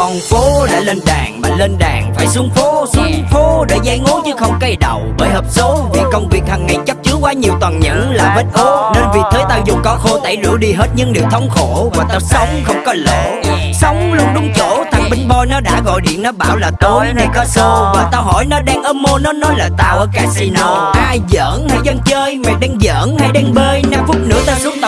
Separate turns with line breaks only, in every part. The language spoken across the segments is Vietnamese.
Con phố đã lên đàn mà lên đàn phải xuống phố. Xuống phố để dây ngố chứ không cây đầu bởi hợp số. Vì công việc hàng ngày chấp chứa quá nhiều toàn những là vết ố. Nên vì thế tao dùng có khô tẩy rửa đi hết những điều thống khổ. Và tao sống không có lỗ. Sống luôn đúng chỗ thằng binh boy nó đã gọi điện nó bảo là tối nay có show. và tao hỏi nó đang ôm mô nó nói là tao ở casino. Ai giỡn hay dân chơi mày đang giỡn hay đang bơi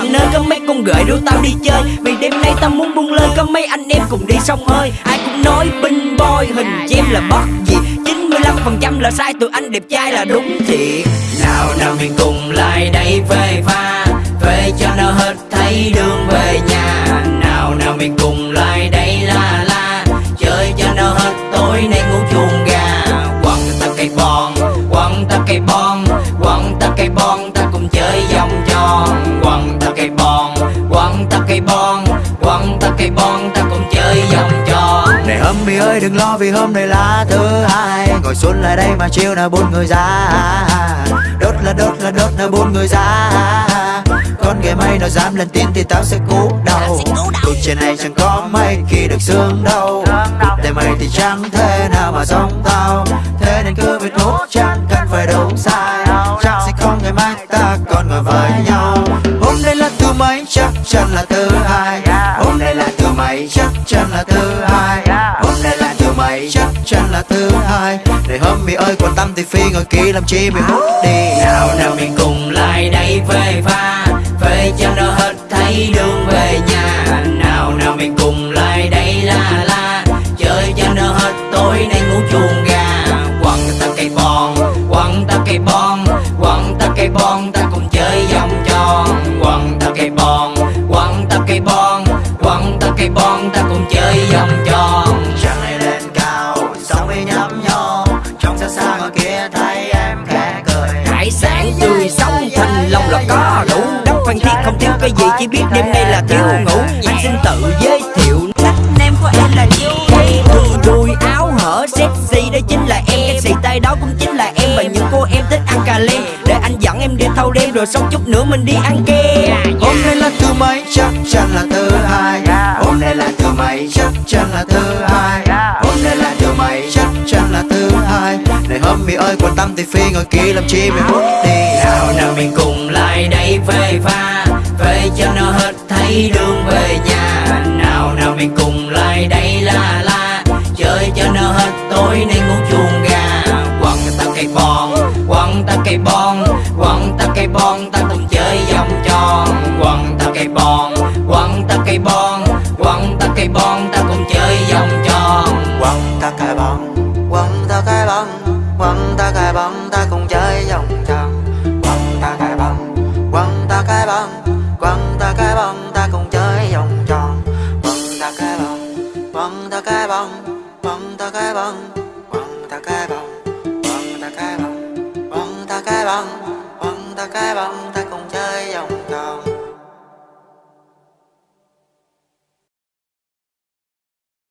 5 nơi có mấy con gửi rủ tao đi chơi. Vì đêm nay tao muốn buông lời có mấy anh em cùng đi sông hơi ai cũng nói binh boy hình chim là bất gì. 95% là sai, tụi anh đẹp trai là đúng thiệt nào nào mình cùng lại đây về pha. Về cho nó hết thấy được. Quăng ta cây bon quăng ta cây bon quăng ta cây bon ta cùng chơi vòng tròn.
Này homie ơi đừng lo vì hôm nay là thứ hai. Ngồi xuống lại đây mà chiều nào bốn người ra. Đốt là đốt là đốt là bốn người ra. Con ghẻ mây nó dám lên tin thì tao sẽ cú đầu. Cuộc trên này chẳng có mấy khi được sương đâu. Để mày thì chẳng thế nào mà giống tao. Thế nên cứ việc hút chẳng cần phải đúng sai. Chắc sẽ không ngày mai ta còn ngồi với nhau Hôm nay là thứ mấy? Chắc chắn là thứ hai. Hôm nay là thứ mấy? Chắc chắn là thứ hai. Hôm nay là thứ mấy? Chắc chắn là thứ hai. Này homie ơi, quan tâm thì phi ngồi kia làm chi mày hút đi.
Nào nào mình cùng có đủ đất phan thiết không thiếu cái gì chỉ biết đêm nay là thiếu ngủ. Anh xin tự giới thiệu.
Name của em là Julie
đùi đùi áo hở sexy đó chính là em. Cái xì tay đó cũng chính là em. Và những cô em thích ăn cà lem để anh dẫn em đi thâu đêm rồi xong chút nữa mình đi ăn kem.
Hôm nay là thứ mấy? Chắc chắn là thứ hai. Hôm nay là thứ mấy? Chắc chắn là thứ hai. Hôm nay là thứ mấy? Chắc chắn là thứ hai. Này homie ơi quan tâm thì phi ngồi kia làm chi mày hút đi?
Nào nào mình cùng lại đây về pha, về cho nó hết thấy đường về nhà. Nào nào mình cùng lại đây la la, chơi cho nó hết tối nay ngủ chuồng gà. Quăng ta cây bon quăng ta cây bon quăng ta cây bon ta cùng chơi vòng tròn. Quăng ta cây bon
cái bóng Quăng ta cái bóng Quăng ta cái bóng Quăng ta cái bóng Quăng ta cái bóng Quăng ta cái bóng ta cùng chơi vòng vòng